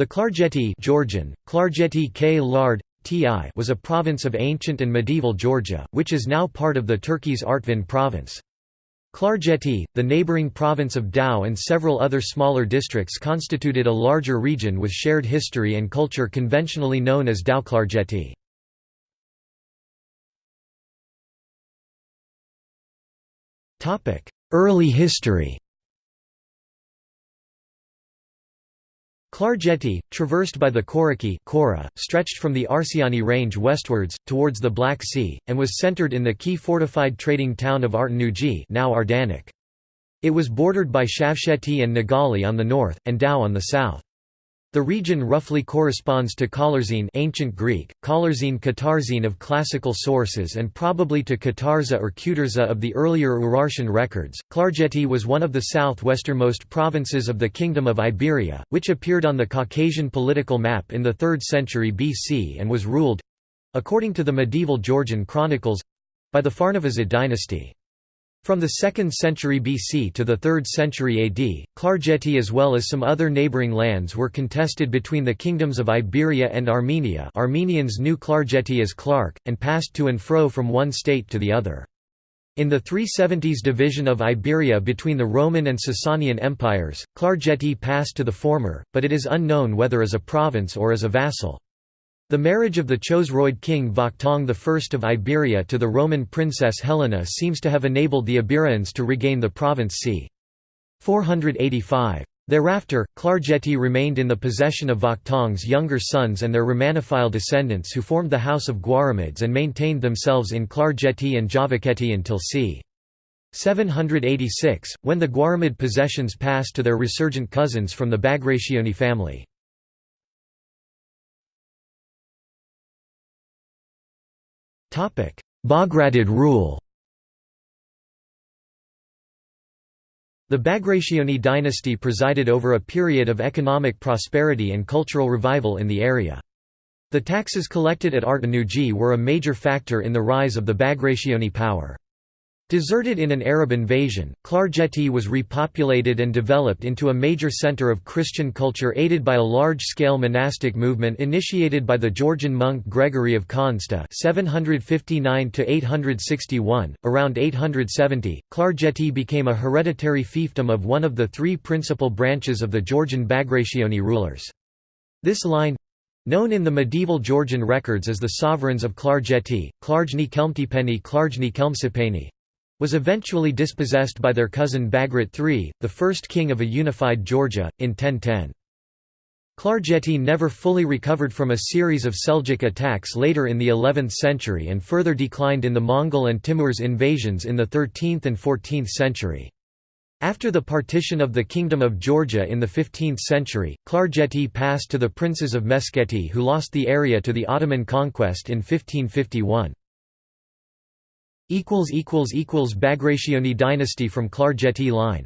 The Klarjeti Georgian, Klarjeti K Lard, was a province of ancient and medieval Georgia, which is now part of the Turkey's Artvin province. Klarjeti, the neighboring province of Tao and several other smaller districts constituted a larger region with shared history and culture conventionally known as Tao Klarjeti. Early history Klarjeti, traversed by the Koraki Kora, stretched from the Arsiani range westwards, towards the Black Sea, and was centered in the key fortified trading town of Artanuji now Ardanik. It was bordered by Shavsheti and Nagali on the north, and Tao on the south. The region roughly corresponds to Kalarzine ancient Greek, Kalarzine Katarzine of classical sources and probably to Katarza or Kutarza of the earlier Urartian records. Klarjeti was one of the southwesternmost provinces of the Kingdom of Iberia, which appeared on the Caucasian political map in the 3rd century BC and was ruled—according to the medieval Georgian chronicles—by the Farnavazid dynasty. From the 2nd century BC to the 3rd century AD, Klarjeti as well as some other neighbouring lands were contested between the kingdoms of Iberia and Armenia Armenians knew Klarjeti as Clark, and passed to and fro from one state to the other. In the 370s division of Iberia between the Roman and Sasanian empires, Klarjeti passed to the former, but it is unknown whether as a province or as a vassal. The marriage of the Chosroid king Vakhtang I of Iberia to the Roman princess Helena seems to have enabled the Iberians to regain the province c. 485. Thereafter, Klarjeti remained in the possession of Vakhtang's younger sons and their Romanophile descendants who formed the House of Guaramids and maintained themselves in Klarjeti and Javakheti until c. 786, when the Guaramid possessions passed to their resurgent cousins from the Bagrationi family. Bagratid rule The Bagrationi dynasty presided over a period of economic prosperity and cultural revival in the area. The taxes collected at Artanuji were a major factor in the rise of the Bagrationi power. Deserted in an Arab invasion, Klarjeti was repopulated and developed into a major center of Christian culture aided by a large-scale monastic movement initiated by the Georgian monk Gregory of Khandzta (759–861). Around 870, Klarjeti became a hereditary fiefdom of one of the three principal branches of the Georgian Bagrationi rulers. This line, Known in the medieval Georgian records as the sovereigns of Klarjeti, Klarjni Kelmtipeni Klarjni Kelmsipeni, was eventually dispossessed by their cousin Bagrat III, the first king of a unified Georgia, in 1010. Klarjeti never fully recovered from a series of Seljuk attacks later in the 11th century and further declined in the Mongol and Timur's invasions in the 13th and 14th century. After the partition of the Kingdom of Georgia in the 15th century, Klarjeti passed to the princes of Meskheti who lost the area to the Ottoman conquest in 1551. Bagrationi dynasty from Klarjeti line